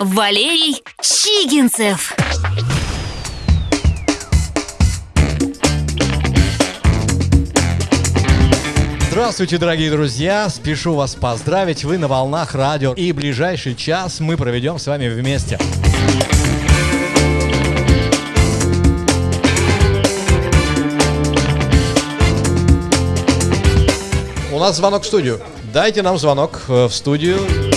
Валерий Чигинцев. Здравствуйте, дорогие друзья! Спешу вас поздравить, вы на волнах радио, и ближайший час мы проведем с вами вместе. У нас звонок в студию. Дайте нам звонок э, в студию.